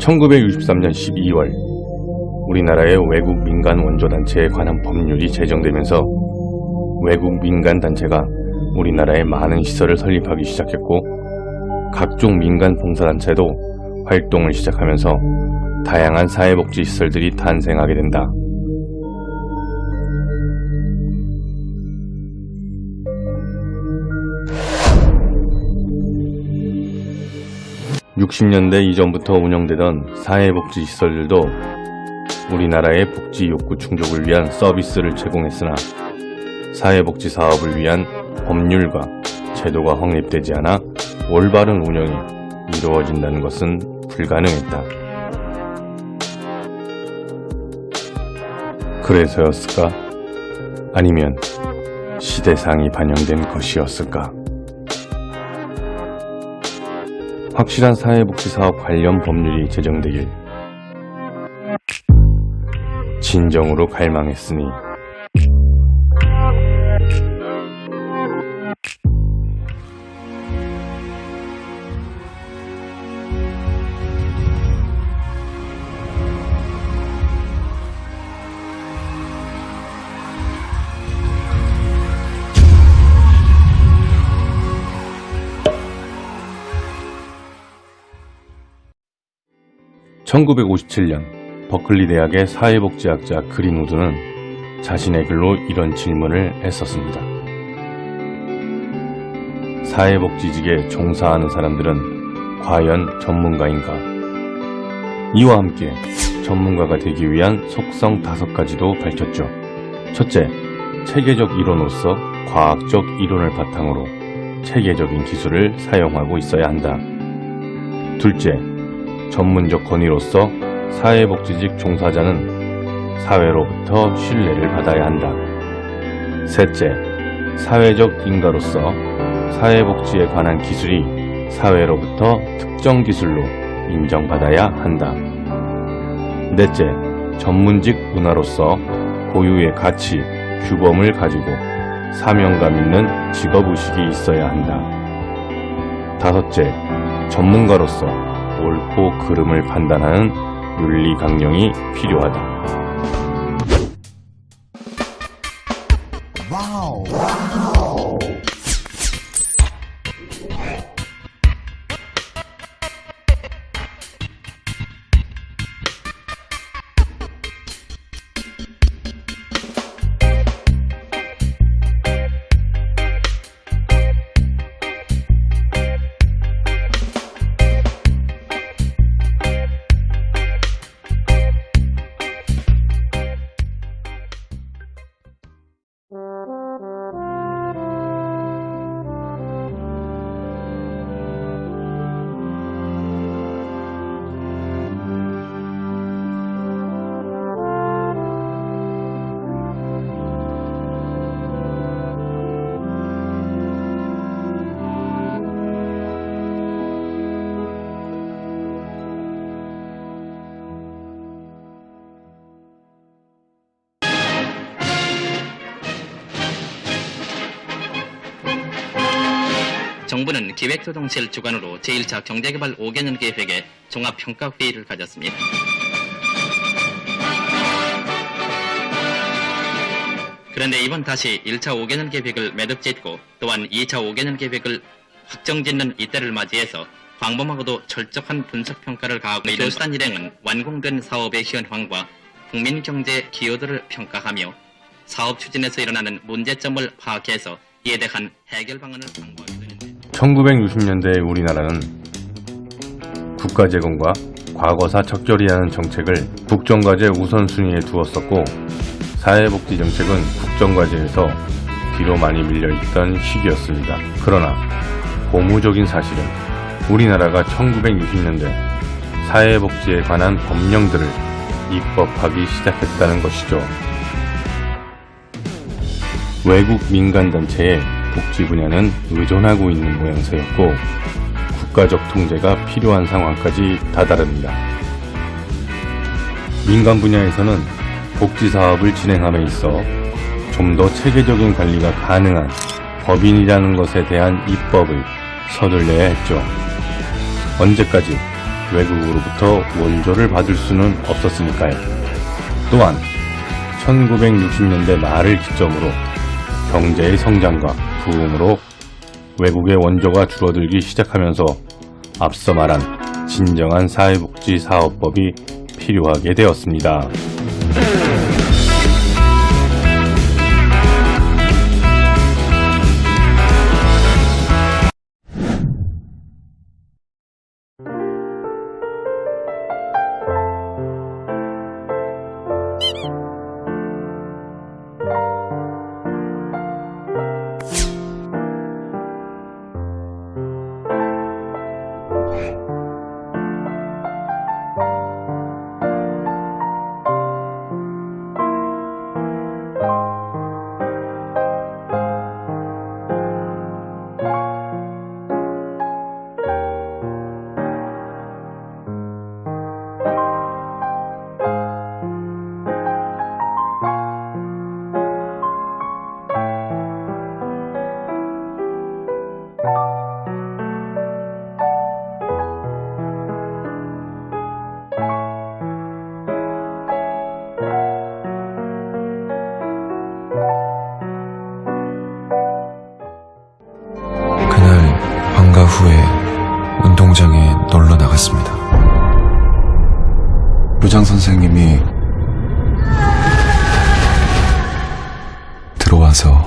1963년 12월 우리나라의 외국 민간 원조단체에 관한 법률이 제정되면서 외국 민간 단체가 우리나라에 많은 시설을 설립하기 시작했고 각종 민간 봉사단체도 활동을 시작하면서 다양한 사회복지 시설들이 탄생하게 된다. 60년대 이전부터 운영되던 사회복지시설들도 우리나라의 복지 욕구 충족을 위한 서비스를 제공했으나 사회복지 사업을 위한 법률과 제도가 확립되지 않아 올바른 운영이 이루어진다는 것은 불가능했다. 그래서였을까? 아니면 시대상이 반영된 것이었을까? 확실한 사회복지사업 관련 법률이 제정되길 진정으로 갈망했으니 (1957년) 버클리 대학의 사회복지학자 그린우드는 자신의 글로 이런 질문을 했었습니다. 사회복지직에 종사하는 사람들은 과연 전문가인가? 이와 함께 전문가가 되기 위한 속성 다섯 가지도 밝혔죠. 첫째, 체계적 이론으로서 과학적 이론을 바탕으로 체계적인 기술을 사용하고 있어야 한다. 둘째, 전문적 권위로서 사회복지직 종사자는 사회로부터 신뢰를 받아야 한다. 셋째, 사회적 인가로서 사회복지에 관한 기술이 사회로부터 특정 기술로 인정받아야 한다. 넷째, 전문직 문화로서 고유의 가치, 규범을 가지고 사명감 있는 직업의식이 있어야 한다. 다섯째, 전문가로서 옳고 그름을 판단하는 윤리 강령이 필요하다. 정부는 기획조정실 주관으로 제1차 경제개발 5개년 계획의 종합평가회의를 가졌습니다. 그런데 이번 다시 1차 5개년 계획을 매듭 짓고 또한 2차 5개년 계획을 확정 짓는 이때를 맞이해서 광범하고도 철저한 분석평가를 가하고 있는 교수단 일행은 완공된 사업의 현황과 국민경제 기여도를 평가하며 사업 추진에서 일어나는 문제점을 파악해서 이에 대한 해결 방안을 되는데 1960년대 우리나라는 국가재건과 과거사 적절히하는 정책을 국정과제 우선순위에 두었었고 사회복지 정책은 국정과제에서 뒤로 많이 밀려있던 시기였습니다. 그러나 고무적인 사실은 우리나라가 1960년대 사회복지에 관한 법령들을 입법하기 시작했다는 것이죠. 외국 민간단체의 복지 분야는 의존하고 있는 모양새였고 국가적 통제가 필요한 상황까지 다다릅니다. 민간 분야에서는 복지 사업을 진행함에 있어 좀 더 체계적인 관리가 가능한 법인이라는 것에 대한 입법을 서둘러야 했죠. 언제까지 외국으로부터 원조를 받을 수는 없었으니까요. 또한 1960년대 말을 기점으로 경제의 성장과 부흥으로 외국의 원조가 줄어들기 시작하면서 앞서 말한 진정한 사회복지 사업법이 필요하게 되었습니다. 후에 운동장에 놀러 나갔습니다. 부장 선생님이 들어와서